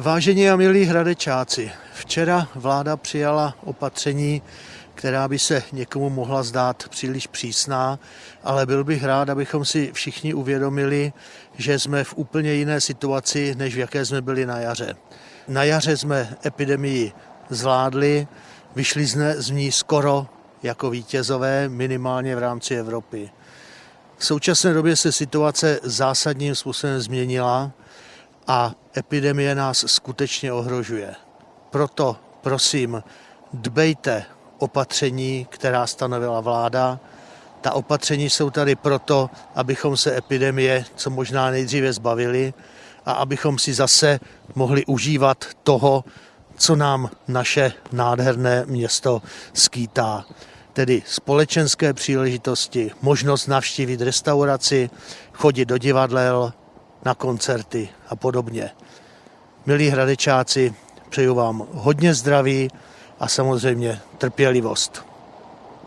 Vážení a milí hradečáci, včera vláda přijala opatření, která by se někomu mohla zdát příliš přísná, ale byl bych rád, abychom si všichni uvědomili, že jsme v úplně jiné situaci, než v jaké jsme byli na jaře. Na jaře jsme epidemii zvládli, vyšli jsme z ní skoro jako vítězové, minimálně v rámci Evropy. V současné době se situace zásadním způsobem změnila a epidemie nás skutečně ohrožuje. Proto prosím, dbejte opatření, která stanovila vláda. Ta opatření jsou tady proto, abychom se epidemie co možná nejdříve zbavili a abychom si zase mohli užívat toho, co nám naše nádherné město skýtá. Tedy společenské příležitosti, možnost navštívit restauraci, chodit do divadel, na koncerty a podobně. Milí hradečáci, přeju vám hodně zdraví a samozřejmě trpělivost.